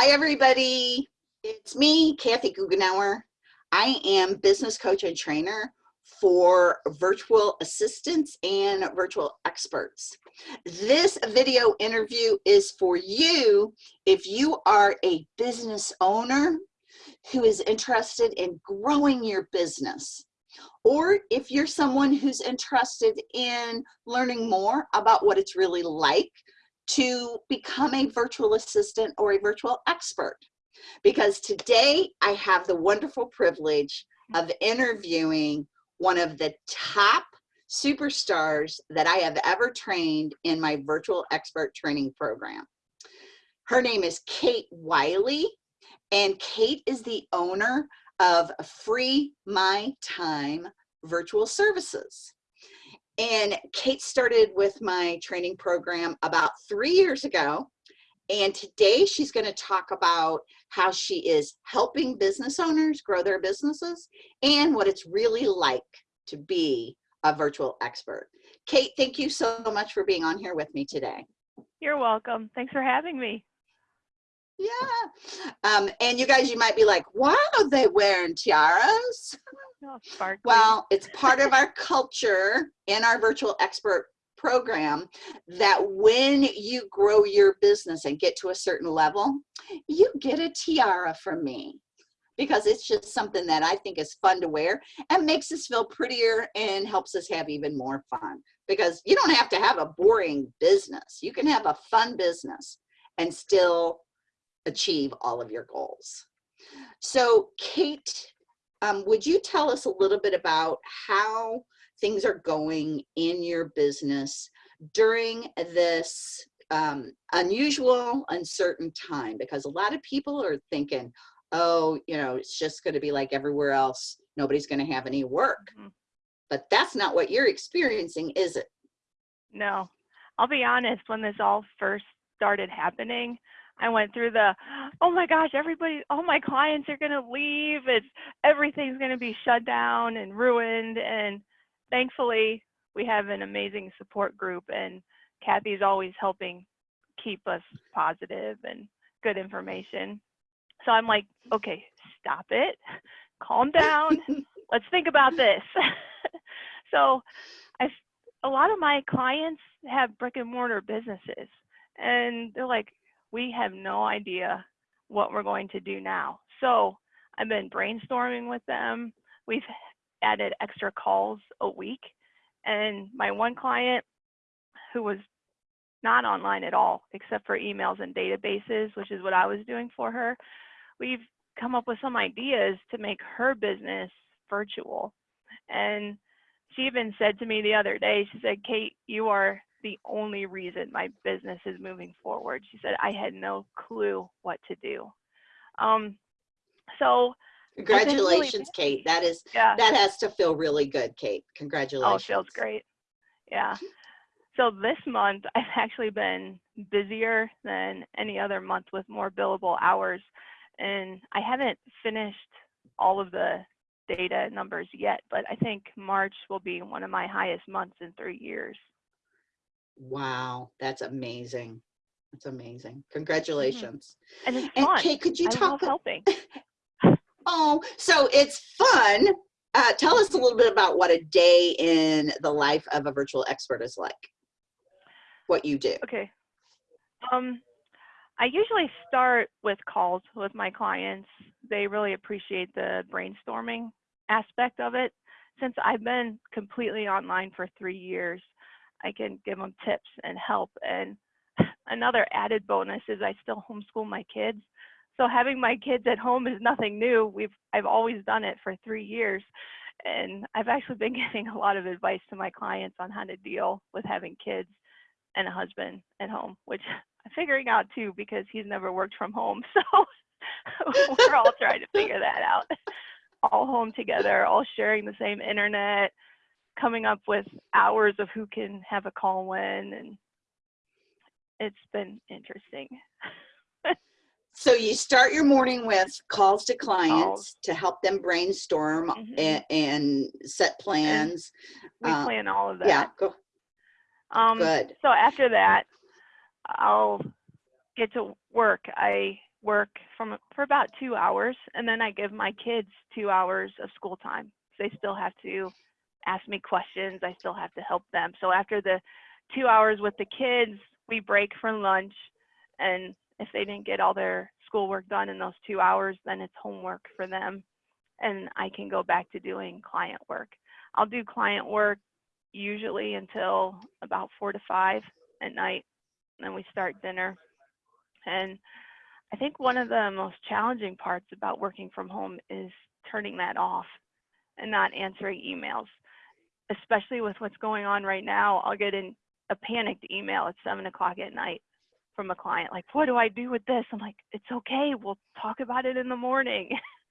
Hi, everybody. It's me, Kathy Goughenour. I am business coach and trainer for virtual assistants and virtual experts. This video interview is for you if you are a business owner who is interested in growing your business or if you're someone who's interested in learning more about what it's really like to become a virtual assistant or a virtual expert. Because today I have the wonderful privilege of interviewing one of the top superstars that I have ever trained in my virtual expert training program. Her name is Kate Wiley, and Kate is the owner of Free My Time Virtual Services. And Kate started with my training program about three years ago. And today she's going to talk about how she is helping business owners grow their businesses and what it's really like to be a virtual expert. Kate, thank you so much for being on here with me today. You're welcome. Thanks for having me. Yeah. Um, and you guys, you might be like, why are they wearing tiaras? Oh, well, it's part of our culture in our virtual expert program that when you grow your business and get to a certain level, you get a tiara from me because it's just something that I think is fun to wear and makes us feel prettier and helps us have even more fun because you don't have to have a boring business. You can have a fun business and still achieve all of your goals. So Kate, um, would you tell us a little bit about how things are going in your business during this um, unusual, uncertain time? Because a lot of people are thinking, oh, you know, it's just going to be like everywhere else. Nobody's going to have any work. Mm -hmm. But that's not what you're experiencing, is it? No. I'll be honest, when this all first started happening, I went through the, oh my gosh, everybody, all my clients are going to leave. It's everything's going to be shut down and ruined. And thankfully, we have an amazing support group, and Kathy's always helping keep us positive and good information. So I'm like, okay, stop it, calm down, let's think about this. so I, a lot of my clients have brick and mortar businesses, and they're like, we have no idea what we're going to do now. So I've been brainstorming with them. We've added extra calls a week. And my one client who was not online at all, except for emails and databases, which is what I was doing for her, we've come up with some ideas to make her business virtual. And she even said to me the other day, she said, Kate, you are the only reason my business is moving forward. She said, I had no clue what to do. Um, so congratulations, really Kate. That is, yeah. that has to feel really good, Kate. Congratulations. Oh, it feels great. Yeah. So this month I've actually been busier than any other month with more billable hours. And I haven't finished all of the data numbers yet, but I think March will be one of my highest months in three years. Wow, that's amazing. That's amazing. Mm-hmm. Congratulations. Mm -hmm. And it's fun. And Kate, could you I talk? helping. oh, so it's fun. Uh, tell us a little bit about what a day in the life of a virtual expert is like. What you do. Okay. Um, I usually start with calls with my clients. They really appreciate the brainstorming aspect of it. Since I've been completely online for three years, I can give them tips and help. And another added bonus is I still homeschool my kids. So having my kids at home is nothing new. We've I've always done it for three years. And I've actually been giving a lot of advice to my clients on how to deal with having kids and a husband at home, which I'm figuring out too because he's never worked from home. So we're all trying to figure that out. All home together, all sharing the same internet, coming up with hours of who can have a call when and it's been interesting. so you start your morning with calls to clients calls. to help them brainstorm mm -hmm. and, and, set plans. And we uh, plan all of that. Yeah, go. Um, Good. So after that, I'll get to work. I work from for about two hours, and then I give my kids two hours of school time. So they still have to ask me questions. I still have to help them. So after the two hours with the kids, we break for lunch, and if they didn't get all their schoolwork done in those two hours, then it's homework for them, and I can go back to doing client work. I'll do client work usually until about four to five at night. Then we start dinner. And I think one of the most challenging parts about working from home is turning that off and not answering emails. Especially with what's going on right now, I'll get in a panicked email at seven o'clock at night from a client, like, what do I do with this? I'm like, it's okay. We'll talk about it in the morning.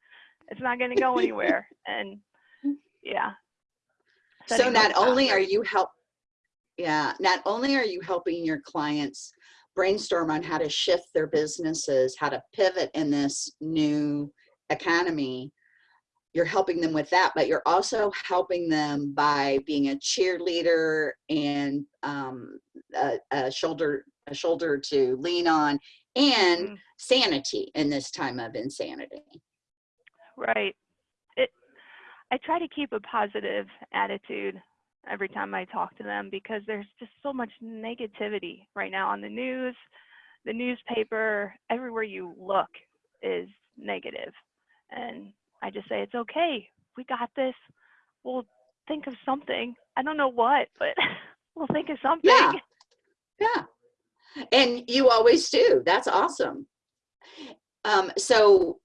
it's not going to go anywhere. And yeah, So not only are you help, yeah, not only are you helping your clients brainstorm on how to shift their businesses, how to pivot in this new economy, you're helping them with that, but you're also helping them by being a cheerleader and um, a, a shoulder a shoulder to lean on and Mm. sanity in this time of insanity. Right. It I try to keep a positive attitude every time I talk to them because there's just so much negativity right now on the news, the newspaper, everywhere you look is negative. And I just say it's okay. We got this. We'll think of something. I don't know what, but we'll think of something. Yeah. Yeah. And you always do. That's awesome. Um, so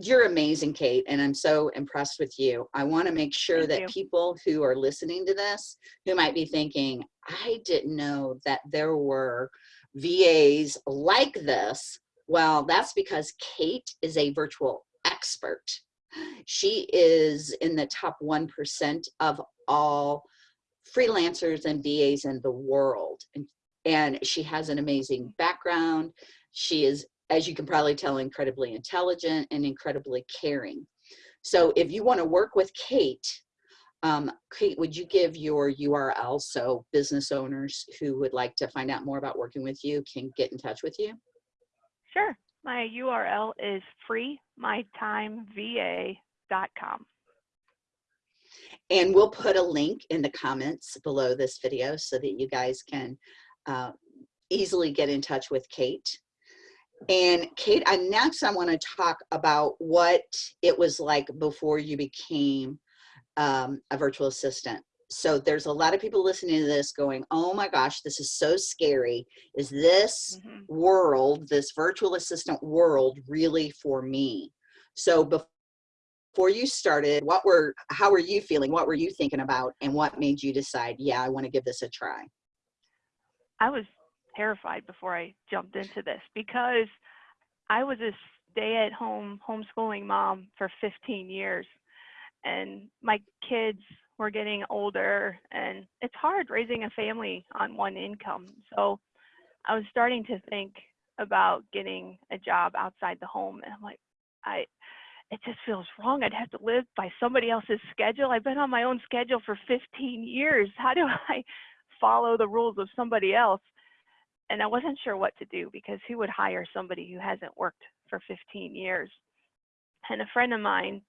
you're amazing, Kate, and I'm so impressed with you. I want to make sure Thank that you. people who are listening to this, who might be thinking, I didn't know that there were VAs like this. Well, that's because Kate is a virtual expert. She is in the top 1% of all freelancers and VAs in the world. And, and she has an amazing background. She is, as you can probably tell, incredibly intelligent and incredibly caring. So if you want to work with Kate, um, Kate, would you give your URL so business owners who would like to find out more about working with you can get in touch with you? Sure. My URL is freemytimeva.com. And we'll put a link in the comments below this video so that you guys can uh, easily get in touch with Kate. And Kate, I next I want to talk about what it was like before you became um, a virtual assistant. So there's a lot of people listening to this going, oh my gosh, this is so scary. Is this Mhm. world, this virtual assistant world really for me? So before you started, what were, how were you feeling? What were you thinking about? And what made you decide, yeah, I want to give this a try? I was terrified before I jumped into this because I was a stay at home homeschooling mom for 15 years and my kids were getting older and it's hard raising a family on one income. So I was starting to think about getting a job outside the home and I'm like I it just feels wrong. I'd have to live by somebody else's schedule. I've been on my own schedule for 15 years. How do I follow the rules of somebody else? and I wasn't sure what to do because who would hire somebody who hasn't worked for 15 years? And a friend of mine,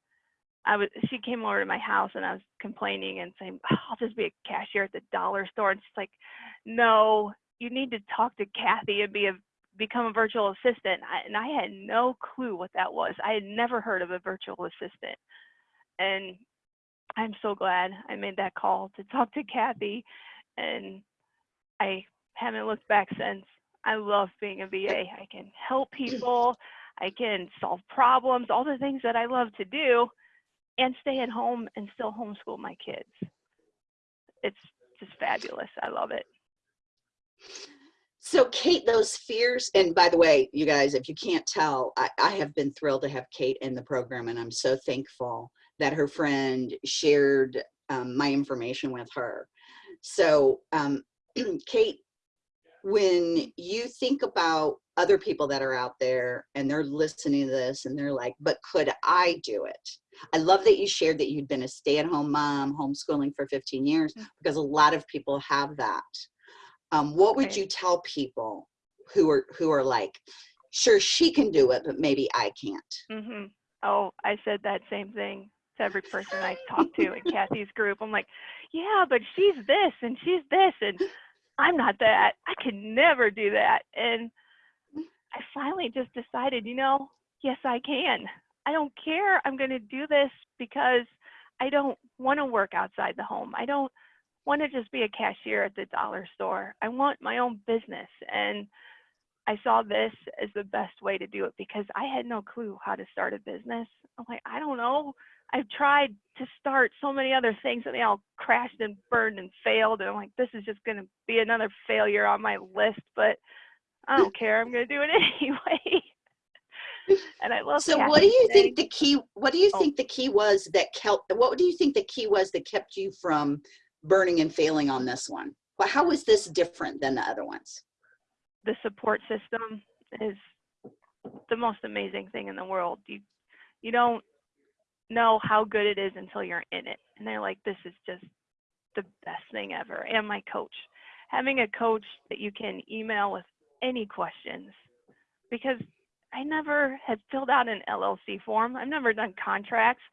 I was she came over to my house and I was complaining and saying, "Oh, I'll just be a cashier at the dollar store. And she's like, No, you need to talk to Kathy and be a become a virtual assistant. I, and I had no clue what that was. I had never heard of a virtual assistant. And I'm so glad I made that call to talk to Kathy. And I haven't looked back since. I love being a VA. I can help people, I can solve problems, all the things that I love to do, and stay at home and still homeschool my kids. It's just fabulous. I love it. So Kate, those fears, and by the way, you guys, if you can't tell, I, I have been thrilled to have Kate in the program and I'm so thankful that her friend shared um, my information with her. So um, Kate, when you think about other people that are out there and they're listening to this and they're like, but could I do it? I love that you shared that you'd been a stay-at-home mom, homeschooling for 15 years, Mm. because a lot of people have that. Um, what would you tell people who are who are like, sure she can do it, but maybe I can't. Mm -hmm. Oh, I said that same thing to every person I talked to in Kathy's group. I'm like, yeah, but she's this and she's this, and I'm not that. I can never do that. And I finally just decided, you know, yes, I can. I don't care. I'm going to do this because I don't want to work outside the home. I don't want to just be a cashier at the dollar store. I want my own business. And I saw this as the best way to do it because I had no clue how to start a business. I'm like, I don't know. I've tried to start so many other things and they all crashed and burned and failed. And I'm like, this is just going to be another failure on my list, but I don't care. I'm going to do it anyway. and I love So what do you think the key, what do you Oh. think the key was that kept, what do you think the key was that kept you from burning and failing on this one? Well, how is this different than the other ones? the support system is the most amazing thing in the world. You you don't know how good it is until you're in it. And they're like, this is just the best thing ever. And my coach. Having a coach that you can email with any questions because I never had filled out an LLC form. I've never done contracts.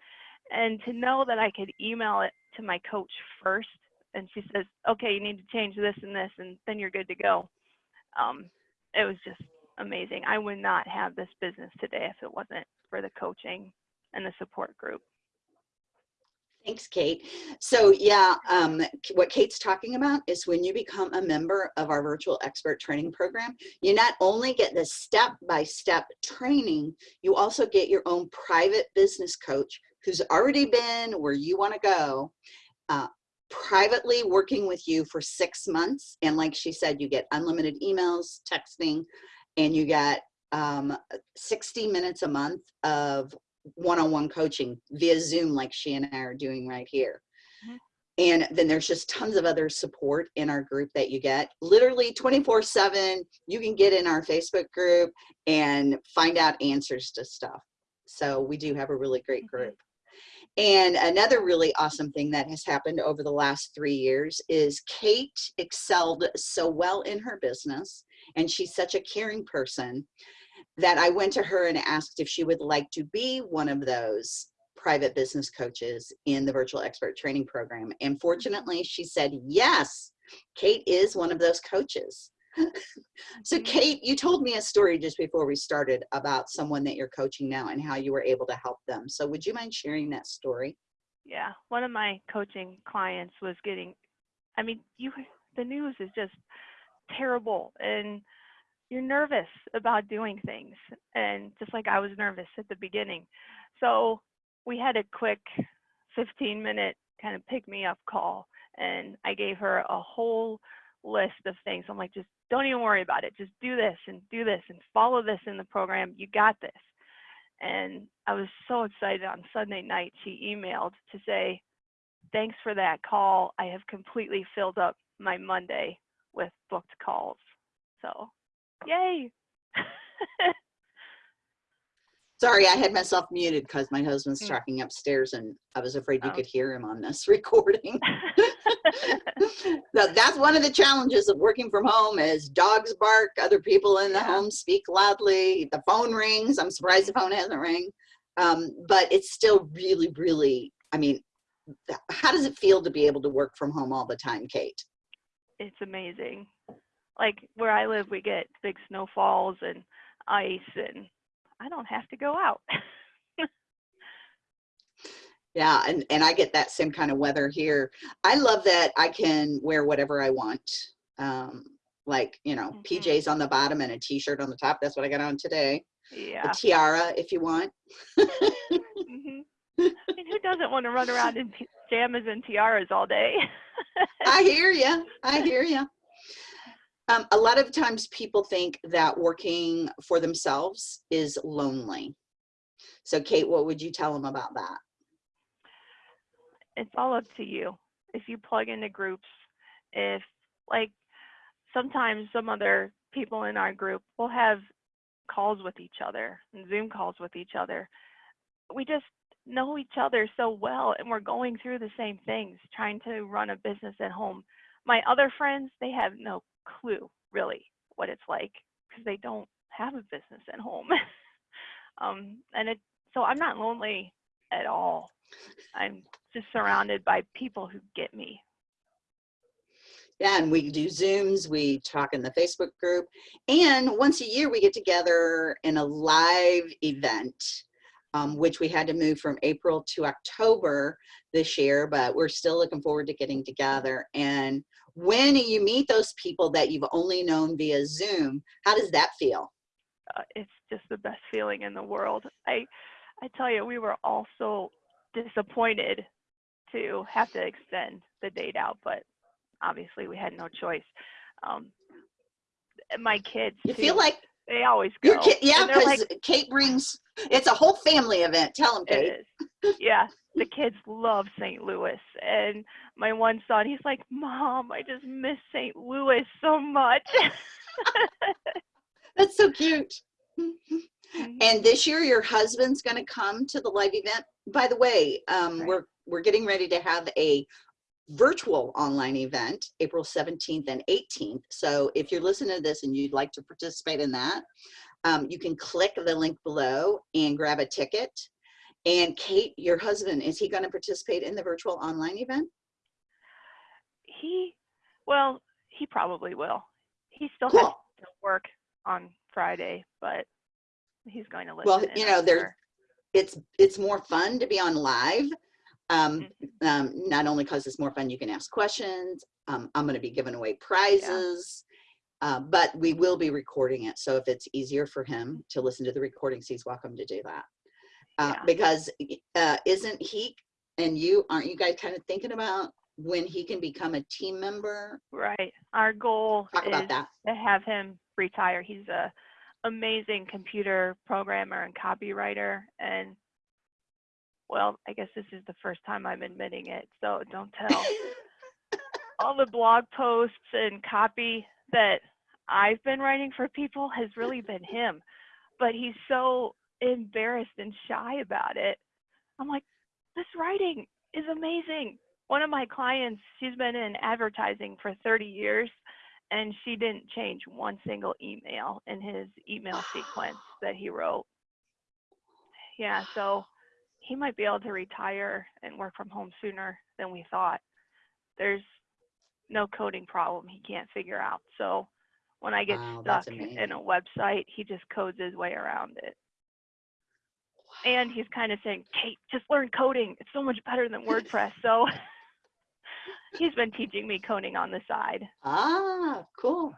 And to know that I could email it to my coach first and she says, okay, you need to change this and this, and then you're good to go um, it was just amazing. I would not have this business today if it wasn't for the coaching and the support group. Thanks, Kate. So yeah, um, what Kate's talking about is when you become a member of our virtual expert training program, you not only get the step-by-step training, you also get your own private business coach who's already been where you want to go, uh, privately working with you for six months. And like she said, you get unlimited emails, texting, and you get um, 60 minutes a month of one-on-one coaching via Zoom like she and I are doing right here. Mhm. And then there's just tons of other support in our group that you get. Literally 24 seven, you can get in our Facebook group and find out answers to stuff. So we do have a really great Mhm. group. And another really awesome thing that has happened over the last three years is Kate excelled so well in her business and she's such a caring person that I went to her and asked if she would like to be one of those private business coaches in the virtual expert training program. And fortunately, she said yes. Kate is one of those coaches. so, Mhm. Kate, you told me a story just before we started about someone that you're coaching now and how you were able to help them. So, would you mind sharing that story? Yeah, one of my coaching clients was getting, I mean, you, the news is just terrible and you're nervous about doing things. And just like I was nervous at the beginning. So we had a quick 15 minute kind of pick me up call and I gave her a whole list of things. I'm like, just don't even worry about it. Just do this and do this and follow this in the program. You got this. And I was so excited on Sunday night. She emailed to say, Thanks for that call. I have completely filled up my Monday with booked calls. So, yay. Sorry, I had myself muted because my husband's Mm. talking upstairs and I was afraid you Oh. could hear him on this recording. Now, that's one of the challenges of working from home is dogs bark, other people in the home speak loudly, the phone rings. I'm surprised the phone hasn't rang. Um, but it's still really, really, I mean, how does it feel to be able to work from home all the time, Kate? it's amazing. Like where I live, we get big snowfalls and ice, and I don't have to go out. Yeah, and, and I get that same kind of weather here. I love that I can wear whatever I want. Um, like, you know, Mhm. PJs on the bottom and a t-shirt on the top. That's what I got on today. yeah. A tiara if you want. hmm I mean, who doesn't want to run around in pajamas and tiaras all day? I hear you. I hear you. Um, a lot of times people think that working for themselves is lonely. So Kate, what would you tell them about that? it's all up to you. If you plug into groups, if like sometimes some other people in our group will have calls with each other and Zoom calls with each other. We just know each other so well and we're going through the same things, trying to run a business at home. My other friends, they have no clue really what it's like because they don't have a business at home. um, and it, so I'm not lonely at all. I'm just surrounded by people who get me. Yeah, and we do Zooms, we talk in the Facebook group, and once a year we get together in a live event, um, which we had to move from April to October this year, but we're still looking forward to getting together. And when you meet those people that you've only known via Zoom, how does that feel? Uh, it's just the best feeling in the world. I, I tell you, we were all so disappointed to have to extend the date out, but obviously we had no choice. Um, my kids, You too, feel like they always go. kid, yeah, because like, Kate brings, it's a whole family event. Tell them, Kate. Yeah, the kids love St. Louis, and my one son, he's like, "Mom, I just miss St. Louis so much." That's so cute. Mhm. And this year, your husband's going to come to the live event. By the way, um, Right. we're we're getting ready to have a virtual online event, April 17th and 18th. So if you're listening to this and you'd like to participate in that, um, you can click the link below and grab a ticket. And Kate, your husband, is he going to participate in the virtual online event? he, well, he probably will. He still Cool. has to work on Friday, but he's going to listen. Well, you know, sure. it's it's more fun to be on live um, Mhm. um, not only because it's more fun you can ask questions um, i'm going to be giving away prizes uh, but we will be recording it so if it's easier for him to listen to the recordings he's welcome to do that uh, Yeah. because uh, isn't he and you aren't you guys kind of thinking about when he can become a team member Right. Our goal talk is about that to have him retire. He's a amazing computer programmer and copywriter and well, I guess this is the first time I'm admitting it, so don't tell. All the blog posts and copy that I've been writing for people has really been him, but he's so embarrassed and shy about it. I'm like, this writing is amazing. One of my clients, she's been in advertising for 30 years and she didn't change one single email in his email sequence that he wrote. Yeah, so he might be able to retire and work from home sooner than we thought. There's no coding problem he can't figure out. So when I get Wow, stuck in a website, he just codes his way around it. And he's kind of saying, Kate, just learn coding. It's so much better than WordPress. So he's been teaching me coding on the side. Ah, cool.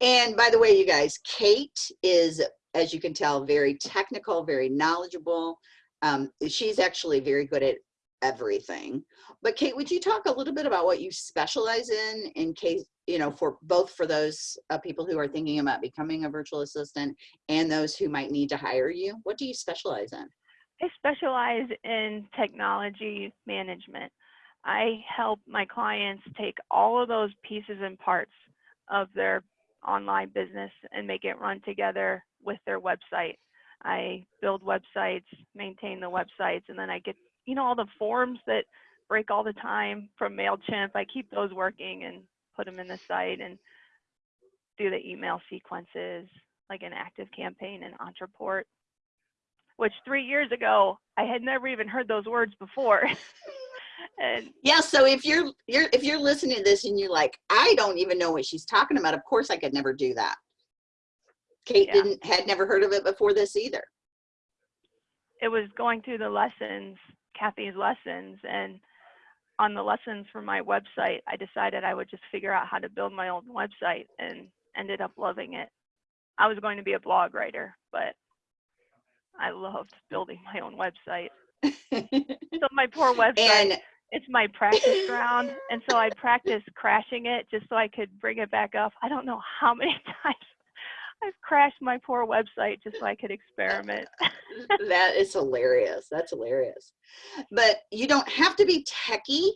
And by the way, you guys, Kate is, as you can tell, very technical, very knowledgeable. Um, she's actually very good at everything. But Kate, would you talk a little bit about what you specialize in, in case, you know, for both for those uh, people who are thinking about becoming a virtual assistant and those who might need to hire you? What do you specialize in? I specialize in technology management. I help my clients take all of those pieces and parts of their online business and make it run together with their website. I build websites, maintain the websites, and then I get, you know, all the forms that break all the time from MailChimp. I keep those working and put them in the site and do the email sequences like an active campaign and Ontraport which three years ago I had never even heard those words before. and Yeah, so if you're you're if you're listening to this and you're like, I don't even know what she's talking about, of course I could never do that. Kate Yeah. didn't had never heard of it before this either. it was going through the lessons, Kathy's lessons, and on the lessons for my website, I decided I would just figure out how to build my own website and ended up loving it. I was going to be a blog writer, but I loved building my own website. So my poor website, and it's my practice ground. And so I practiced crashing it just so I could bring it back up. I don't know how many times I've crashed my poor website just so I could experiment. that is hilarious. That's hilarious. But you don't have to be techie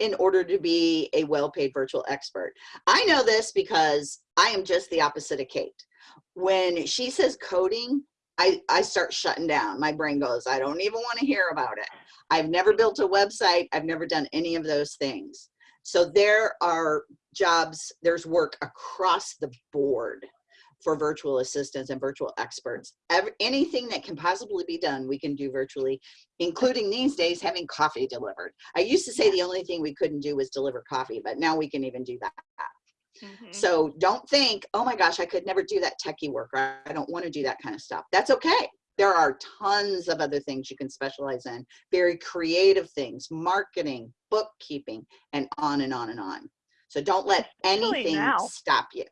in order to be a well-paid virtual expert. I know this because I am just the opposite of Kate. When she says coding, I, I start shutting down. My brain goes, I don't even want to hear about it. I've never built a website. I've never done any of those things. So there are jobs, there's work across the board for virtual assistants and virtual experts. Ev anything that can possibly be done, we can do virtually, including these days having coffee delivered. I used to say the only thing we couldn't do was deliver coffee, but now we can even do that. Mhm. So don't think, oh my gosh, I could never do that techie work. Or I don't want to do that kind of stuff. That's okay. There are tons of other things you can specialize in, very creative things, marketing, bookkeeping, and on and on and on. So don't let anything stop you,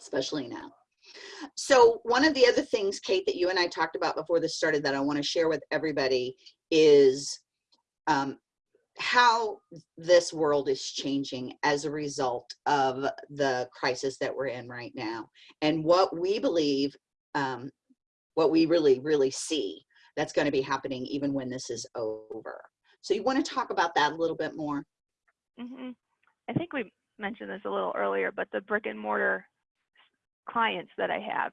especially now. So one of the other things, Kate, that you and I talked about before this started that I want to share with everybody is um, how this world is changing as a result of the crisis that we're in right now and what we believe um, what we really really see that's going to be happening even when this is over. So you want to talk about that a little bit more? Hmm I think we mentioned this a little earlier, but the brick and mortar clients that I have,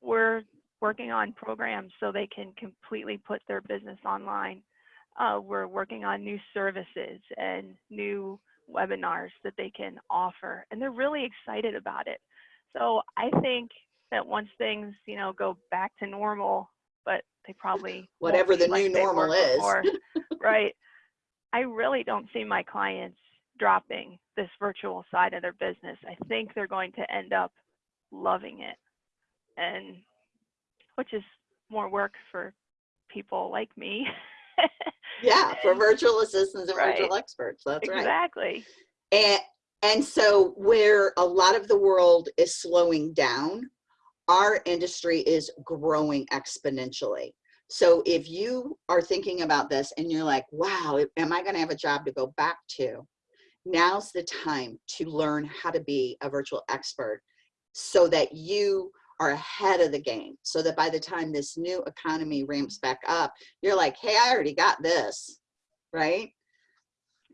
we're working on programs so they can completely put their business online. Uh, we're working on new services and new webinars that they can offer, and they're really excited about it. So I think that once things, you know, go back to normal, but they probably Whatever the like new normal is. right? I really don't see my clients dropping this virtual side of their business. I think they're going to end up loving it, and which is more work for people like me. yeah for virtual assistants and Right. virtual experts that's right exactly. And, and so where a lot of the world is slowing down, our industry is growing exponentially. So if you are thinking about this and you're like, wow, am I gonna have a job to go back to? Now's the time to learn how to be a virtual expert so that you are ahead of the game. So that by the time this new economy ramps back up, you're like, hey, I already got this, right?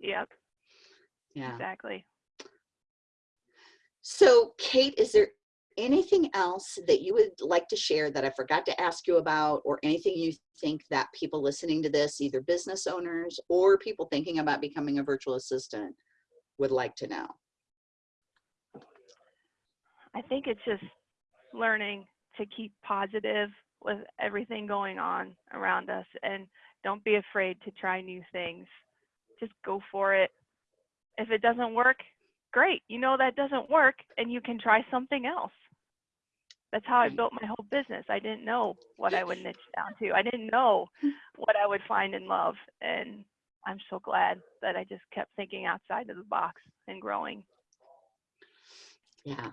Yep, Yeah. exactly. So Kate, is there anything else that you would like to share that I forgot to ask you about or anything you think that people listening to this, either business owners or people thinking about becoming a virtual assistant would like to know? I think it's just learning to keep positive with everything going on around us and don't be afraid to try new things. Just go for it. If it doesn't work, great. You know that doesn't work and you can try something else. That's how I mm. built my whole business. I didn't know what I would niche down to. I didn't know what I would find in love. And I'm so glad that I just kept thinking outside of the box and growing. Yeah.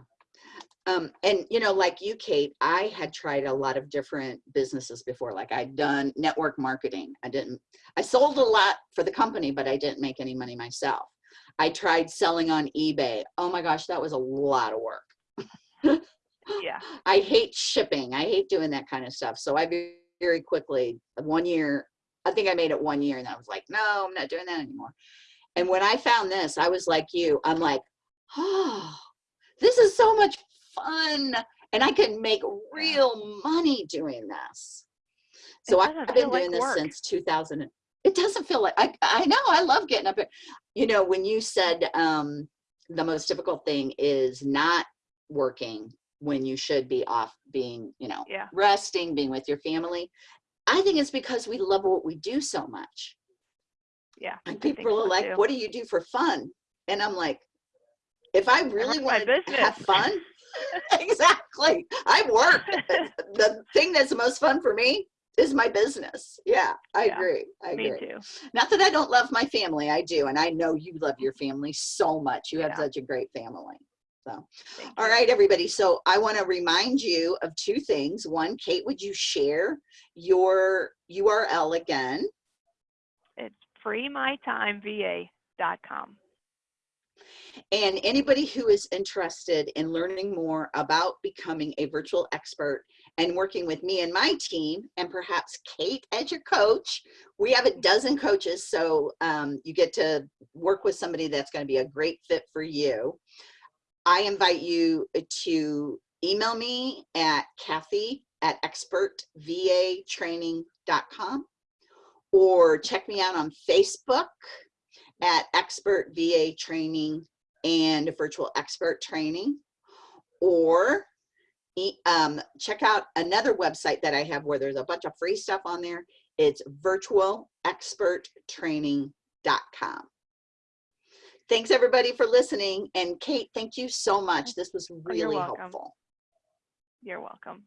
Um, and you know, like you, Kate, I had tried a lot of different businesses before. Like I'd done network marketing. I didn't, I sold a lot for the company, but I didn't make any money myself. I tried selling on eBay. Oh my gosh, that was a lot of work. Yeah. I hate shipping. I hate doing that kind of stuff. So I very quickly, one year, I think I made it one year and I was like, no, I'm not doing that anymore. And when I found this, I was like you, I'm like, oh, this is so much fun. And I can make real money doing this. So I've been feel like doing this work. since 2000. It doesn't feel like, I, I know, I love getting up. You know, when you said um, the most difficult thing is not working when you should be off being, you know, Yeah. resting, being with your family. I think it's because we love what we do so much. Yeah. And people are so, like, too. what do you do for fun? And I'm like, if I really want to have fun, exactly. I work. the thing that's the most fun for me is my business. Yeah, I Yeah, agree. I Me agree. too. Not that I don't love my family, I do. And I know you love your family so much. You have such a great family. So, Thank all everybody. So I want to remind you of two things. One, Kate, would you share your URL again? It's freemytimeva.com. And anybody who is interested in learning more about becoming a virtual expert and working with me and my team, and perhaps Kate as your coach, we have a dozen coaches, so um, you get to work with somebody that's going to be a great fit for you. I invite you to email me at Kathy at expertvatraining.com or check me out on Facebook at Expert VA Training and Virtual Expert Training. Or um, check out another website that I have where there's a bunch of free stuff on there. It's virtualexperttraining.com. Thanks everybody for listening. And Kate, thank you so much. This was Oh, you're really helpful. You're welcome.